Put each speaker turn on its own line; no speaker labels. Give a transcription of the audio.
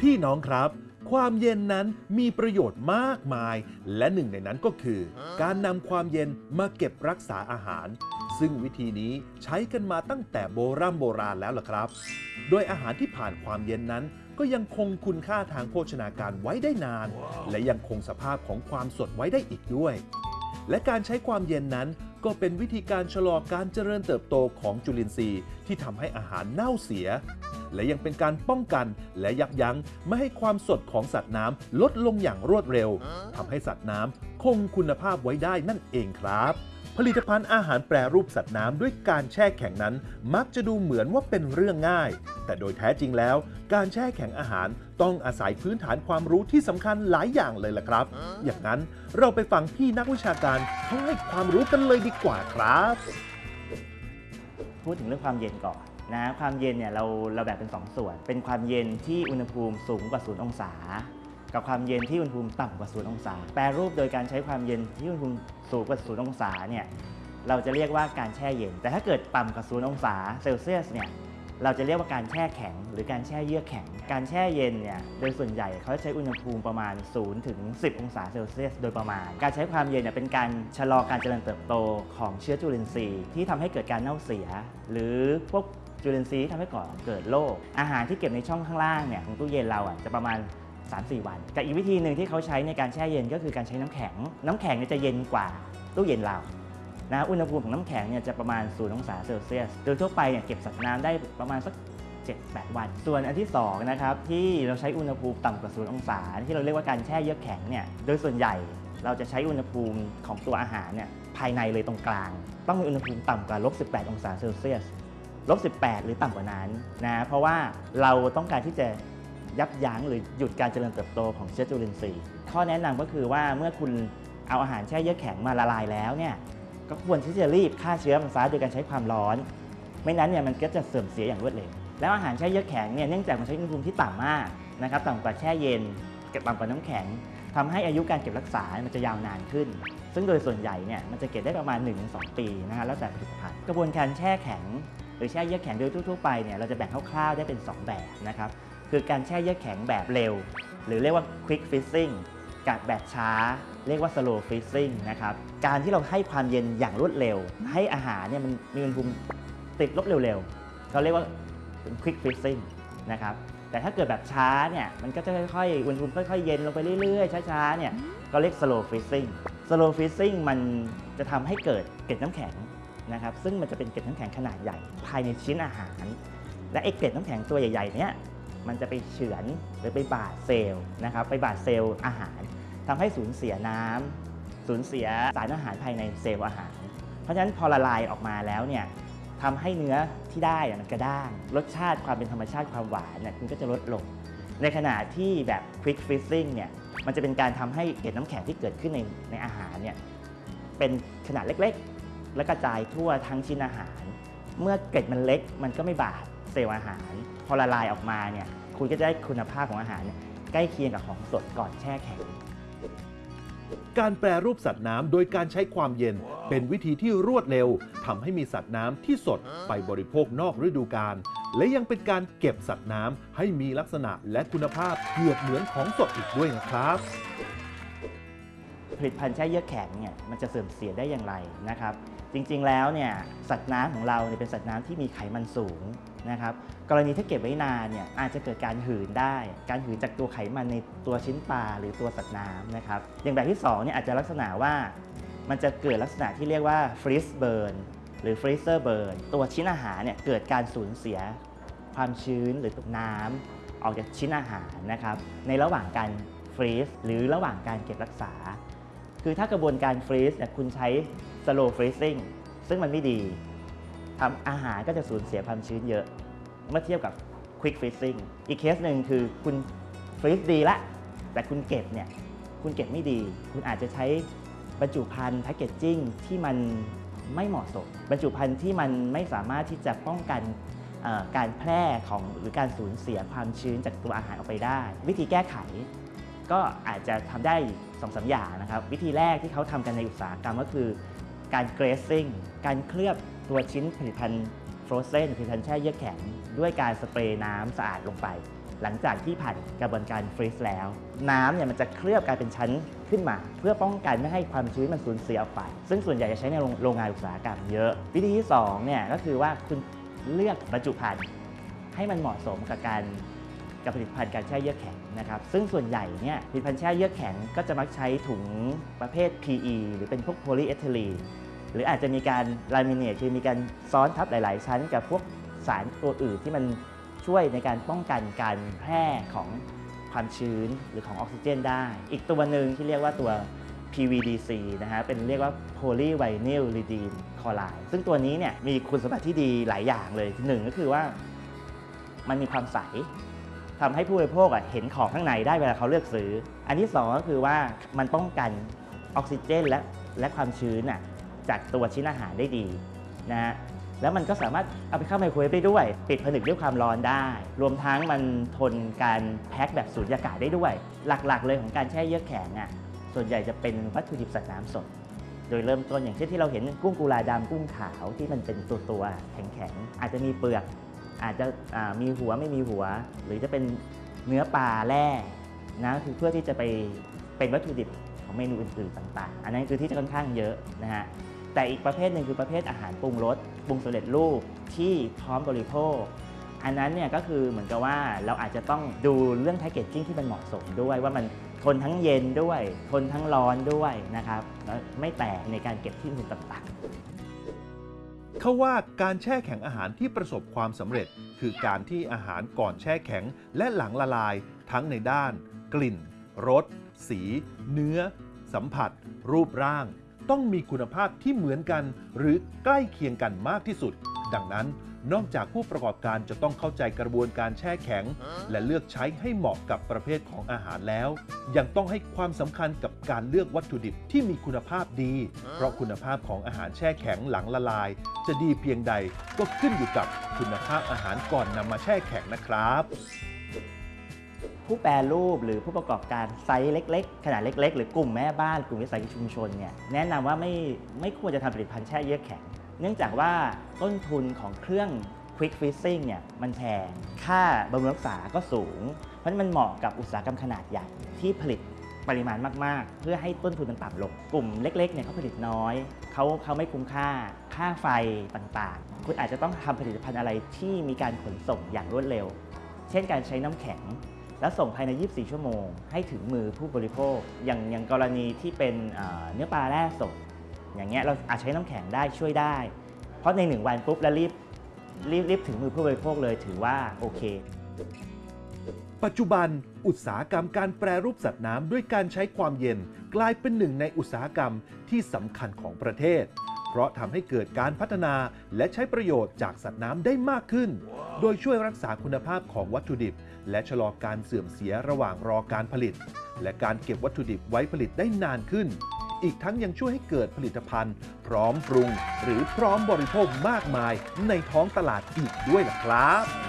พี่น้องครับ ความเย็นนั้นมีประโยชน์มากมาย และหนึ่งในนั้นก็คือ การนำความเย็นมาเก็บรักษาอาหาร ซึ่งวิธีนี้ใช้กันมาตั้งแต่โบราณโบราณแล้วล่ะครับ โดยอาหารที่ผ่านความเย็นนั้นก็ยังคงคุณค่าทางโภชนาการไว้ได้นาน และยังคงสภาพของความสดไว้ได้อีกด้วย และการใช้ความเย็นนั้นก็เป็นวิธีการชะลอการเจริญเติบโตของจุลินทรีย์ที่ทำให้อาหารเน่าเสีย และยังเป็นการป้องกันและยับยั้งไม่ให้ความสดของสัตว์น้ำลดลงอย่างรวดเร็วทำให้สัตว์น้ำคงคุณภาพไว้ได้นั่นเองครับผลิตภัณฑ์อาหารแปรรูปสัตว์น้ำด้วยการแช่แข็งนั้น มักจะดูเหมือนว่าเป็นเรื่องง่าย แต่โดยแท้จริงแล้ว การแช่แข็งอาหารต้องอาศัยพื้นฐานความรู้ที่สำคัญหลายอย่างเลยล่ะครับ อย่างนั้นเราไปฟังพี่นักวิชาการเขาให้ความรู้กันเลยดีกว่าครับ
พูดถึงเรื่องความเย็นก่อน นะความเย็นเนี่ยเราเราแบ่งเป็น 2 ส่วน เป็นความเย็นที่อุณหภูมิสูงกว่า0องศา กับความเย็นที่อุณหภูมิต่ำกว่า0องศา แปรรูปโดยการใช้ความเย็นที่อุณหภูมิสูงกว่า0องศาเนี่ยเราจะเรียกว่าการแช่เย็น แต่ถ้าเกิดต่ำกว่า0องศาเซลเซียสเนี่ยเราจะเรียกว่าการแช่แข็ง หรือการแช่เยือกแข็ง การแช่เย็นเนี่ยโดยส่วนใหญ่เขาจะใช้อุณหภูมิประมาณ 0 ถึง 10 องศาเซลเซียสโดยประมาณ การใช้ความเย็นเนี่ยเป็นการชะลอการเจริญเติบโตของเชื้อจุลินทรีย์ที่ทำให้เกิดการเน่าเสีย หรือพวก จุลินทรีย์ทำให้ก่อเกิดโรคอาหารที่เก็บในช่องข้างล่างเนี่ยของตู้เย็นเราอะจะประมาณ 3-4 วันกับอีกวิธีหนึ่งที่เขาใช้ในการแช่เย็นก็คือการใช้น้ำแข็ง น้ำแข็งเนี่ยจะเย็นกว่าตู้เย็นเรานะอุณหภูมิของน้ำแข็งเนี่ยจะประมาณ0องศาเซลเซียส โดยทั่วไปเนี่ยเก็บสัตว์น้ำได้ประมาณสัก 7-8 วัน ส่วนอันที่2นะครับที่เราใช้อุณหภูมิต่ำกว่า0องศา ที่เราเรียกว่าการแช่เยือกแข็งเนี่ยโดยส่วนใหญ่เราจะใช้อุณหภูมิของตัวอาหารเนี่ยภายในเลยตรงกลาง ต้องมีอุณหภูมิต่ำกว่าลบ18 องศาเซลเซียส ลบ18 หรือต่ำกว่านั้นนะเพราะว่าเราต้องการที่จะยับยั้งหรือหยุดการเจริญเติบโตของเชื้อจุลินทรีย์ข้อแนะนำก็คือว่าเมื่อคุณเอาอาหารแช่เยือกแข็งมาละลายแล้วเนี่ยก็ควรที่จะรีบฆ่าเชื้อมันซะโดยการใช้ความร้อน ไม่นั้นเนี่ยมันก็จะเสื่อมเสียอย่างรวดเร็วแล้วอาหารแช่เยือกแข็งเนี่ยเนื่องจากมันใช้อุณหภูมิที่ต่ำมากนะครับต่ำกว่าแช่เย็นเก็บต่ำกว่าน้ำแข็งทำให้อายุการเก็บรักษา มันจะยาวนานขึ้น ซึ่งโดยส่วนใหญ่เนี่ยมันจะเก็บได้ประมาณ 1-2 ปีนะฮะแล้วแต่ผลิตภัณฑ์กระบวนการแช่แข็ง หรือแช่เยือกแข็งโดยทั่วๆไปเนี่ยเราจะแบ่งคร่าวๆได้เป็น 2 แบบนะครับคือการแช่เยือกแข็งแบบเร็ว หรือเรียกว่า quick freezing กับแบบช้า เรียกว่า slow freezing นะครับการที่เราให้ความเย็นอย่างรวดเร็ว ให้อาหารเนี่ยมันมีอุณหภูมิติดลบเร็วๆเราเรียกว่า quick freezing นะครับแต่ถ้าเกิดแบบช้าเนี่ยมันก็จะค่อยๆอุณหภูมิค่อยๆเย็นลงไปเรื่อยๆช้าๆเนี่ยก็เรียก slow freezing slow freezing มันจะทำให้เกิดเกล็ดน้ำแข็ง นะครับซึ่งมันจะเป็นเกล็ดน้ำแข็งขนาดใหญ่ภายในชิ้นอาหาร และไอ้เกล็ดน้ำแข็งตัวใหญ่ๆเนี้ยมันจะไปเฉือนหรือไปบาดเซลล์นะครับไปบาดเซลล์อาหารทำให้สูญเสียน้ำสูญเสียสารอาหารภายในเซลล์อาหาร เพราะฉะนั้นพอละลายออกมาแล้วเนี่ยทำให้เนื้อที่ได้อะมันกระด้าง รสชาติความเป็นธรรมชาติความหวานเนี่ยมันก็จะลดลง ในขณะที่แบบ quick freezing เนี่ยมันจะเป็นการทำให้เกล็ดน้ำแข็งที่เกิดขึ้นในในอาหารเนี่ยเป็นขนาดเล็ก และกระจายทั่วทั้งชิ้นอาหาร เมื่อเกล็ดมันเล็กมันก็ไม่บาดเซลล์อาหาร พอละลายออกมาเนี่ยคุณก็จะได้คุณภาพของอาหารเนี่ยใกล้เคียงกับของสดก่อนแช่แข็ง
การแปรรูปสัตว์น้ำโดยการใช้ความเย็นเป็นวิธีที่รวดเร็วทำให้มีสัตว์น้ำที่สดไปบริโภคนอกฤดูกาลและยังเป็นการเก็บสัตว์น้ำให้มีลักษณะและคุณภาพเกือบเหมือนของสดอีกด้วยนะครับ
ผลิตภัณฑ์แช่เยือกแข็งเนี่ยมันจะเสื่อมเสียได้อย่างไรนะครับ จริงๆแล้วเนี่ยสัตว์น้ำของเราเนี่ยเป็นสัตว์น้ำที่มีไขมันสูงนะครับกรณีถ้าเก็บไว้นานเนี่ยอาจจะเกิดการหืนได้ การหืนจากตัวไขมันในตัวชิ้นปลาหรือตัวสัตว์น้ำนะครับอย่างแบบที่2เนี่ยอาจจะลักษณะว่ามันจะเกิดลักษณะที่เรียกว่า freeze burn หรือ freezer burn ตัวชิ้นอาหารเนี่ยเกิดการสูญเสียความชื้นหรือน้ำออกจากชิ้นอาหารนะครับในระหว่างการ freeze หรือระหว่างการเก็บรักษา คือถ้ากระบวนการฟรีซเนี่ยคุณใช้ slow freezing ซึ่งมันไม่ดีทำอาหารก็จะสูญเสียความชื้นเยอะ เมื่อเทียบกับ quick freezing อีกเคสหนึ่งคือคุณ freeze ดีละ แต่คุณเก็บเนี่ยคุณเก็บไม่ดี คุณอาจจะใช้บรรจุภัณฑ์ packaging ที่มันไม่เหมาะสม บรรจุภัณฑ์ที่มันไม่สามารถที่จะป้องกันการแพร่ของหรือการสูญเสียความชื้นจากตัวอาหารออกไปได้ วิธีแก้ไขก็อาจจะทำได้สองสามอย่างนะครับ วิธีแรกที่เขาทำกันในอุตสาหกรรมก็คือ การ grazing การเคลือบตัวชิ้นผลิตภัณฑ์ frozen ผลิตภัณฑ์แช่เยือกแข็ง ด้วยการสเปรย์น้ำสะอาดลงไป หลังจากที่ผ่านกระบวนการฟรีซแล้ว น้ำเนี่ยมันจะเคลือบกลายเป็นชั้นขึ้นมา เพื่อป้องกันไม่ให้ความชื้นมันสูญเสียออกไป ซึ่งส่วนใหญ่จะใช้ในโรงโรงงานอุตสาหกรรมเยอะ วิธีที่สองเนี่ยก็คือว่าคุณเลือกบรรจุภัณฑ์ให้มันเหมาะสมกับการ กับผลิตภัณฑ์การแช่เยื่อแข็งนะครับซึ่งส่วนใหญ่เนี่ยผลิตภัณฑ์แช่เยื่อแข็งก็จะมักใช้ถุงประเภท PE หรือเป็นพวกโพลีเอทิลีนหรืออาจจะมีการลามิเนตคือมีการซ้อนทับหลาย ๆ ชั้น กับพวกสารตัวอื่นที่มันช่วยในการป้องกันการแพร่ของความชื้นหรือของออกซิเจนได้ อีกตัวหนึ่งที่เรียกว่าตัว PVDC นะฮะ เป็นเรียกว่า polyvinyl redeem chloride ซึ่งตัวนี้เนี่ยมีคุณสมบัติที่ดีหลายอย่างเลยหนึ่งก็คือว่ามันมีความใส ทำให้ผู้บริโภคเห็นของข้างในได้เวลาเขาเลือกซื้อ อันที่สองก็คือว่ามันป้องกันออกซิเจนและและความชื้นจากตัวชิ้นอาหารได้ดีนะฮะแล้วมันก็สามารถเอาไปเข้าไมโครเวฟได้ด้วย ปิดผนึกด้วยความร้อนได้ รวมทั้งมันทนการแพ็คแบบสูญญากาศได้ด้วย หลักๆ เลยของการแช่เยือกแข็งอะส่วนใหญ่จะเป็นวัตถุดิบสัตว์น้ำสด โดยเริ่มต้นอย่างเช่นที่เราเห็นกุ้งกุลาดำกุ้งขาวที่มันเป็นตัวตัวๆแข็งๆอาจจะมีเปลือก อาจจะมีหัวไม่มีหัว หรือจะเป็นเนื้อปลาแร่นะคือเพื่อที่จะไปเป็นวัตถุดิบของเมนูอื่นๆต่างๆ อันนั้นคือที่จะค่อนข้างเยอะนะฮะแต่อีกประเภทหนึ่งคือประเภทอาหารปรุงรสปรุงสำเร็จรูปที่พร้อมบริโภค อันนั้นเนี่ยก็คือเหมือนกับว่าเราอาจจะต้องดูเรื่องแพคเกจจิ้งที่มันเหมาะสมด้วย ว่ามันทนทั้งเย็นด้วย ทนทั้งร้อนด้วยนะครับแล้วไม่แตกในการเก็บที่อื่นต่างๆ
เขาว่าการแช่แข็งอาหารที่ประสบความสำเร็จ คือการที่อาหารก่อนแช่แข็งและหลังละลาย ทั้งในด้าน กลิ่นรสสี เนื้อ สัมผัส รูปร่าง ต้องมีคุณภาพที่เหมือนกัน หรือใกล้เคียงกันมากที่สุด ดังนั้น นอกจากผู้ประกอบการจะต้องเข้าใจกระบวนการแช่แข็ง และเลือกใช้ให้เหมาะกับประเภทของอาหารแล้ว ยังต้องให้ความสำคัญกับการเลือกวัตถุดิบที่มีคุณภาพดี เพราะคุณภาพของอาหารแช่แข็งหลังละลาย จะดีเพียงใดก็ขึ้นอยู่กับคุณภาพอาหารก่อนนำมาแช่แข็งนะครับ
ผู้แปรรูปหรือผู้ประกอบการไซส์เล็ก ๆ ขนาดเล็ก ๆ หรือกลุ่มแม่บ้านกลุ่มวิสาหกิจชุมชนเนี่ยแนะนำว่าไม่ไม่ควรจะทำผลิตภัณฑ์แช่เยือกแข็ง เนื่องจากว่าต้นทุนของเครื่อง Quick Freezing เนี่ยมันแพง ค่าบำรุงรักษาก็สูง เพราะฉะนั้นมันเหมาะกับอุตสาหกรรมขนาดใหญ่ที่ผลิตปริมาณมากๆ เพื่อให้ต้นทุนมันต่ำลง กลุ่มเล็กๆเนี่ยเขาผลิตน้อยเขาเขาไม่คุ้มค่า ค่าไฟต่างๆ คุณอาจจะต้องทำผลิตภัณฑ์อะไรที่มีการขนส่งอย่างรวดเร็ว เช่นการใช้น้ำแข็ง แล้วส่งภายใน 24 ชั่วโมง ให้ถึงมือผู้บริโภค อย่างอย่างกรณีที่เป็นเนื้อปลาแร่สด อย่างเงี้ยเราอาจใช้น้ำแข็งได้ช่วยได้ เพราะใน 1 วันปุ๊บแล้วรีบรีบรีบถึงมือผู้บริโภคเลยถือว่าโอเค
ปัจจุบันอุตสาหกรรมการแปรรูปสัตว์น้ำด้วยการใช้ความเย็นกลายเป็นหนึ่งในอุตสาหกรรมที่สำคัญของประเทศ เพราะทำให้เกิดการพัฒนาและใช้ประโยชน์จากสัตว์น้ำได้มากขึ้น โดยช่วยรักษาคุณภาพของวัตถุดิบ และชะลอการเสื่อมเสียระหว่างรอการผลิต และการเก็บวัตถุดิบไว้ผลิตได้นานขึ้น อีกทั้งยังช่วยให้เกิดผลิตภัณฑ์ พร้อมปรุง หรือพร้อมบริโภคมากมายในท้องตลาดอีกด้วยล่ะครับ